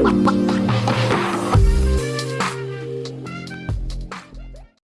What?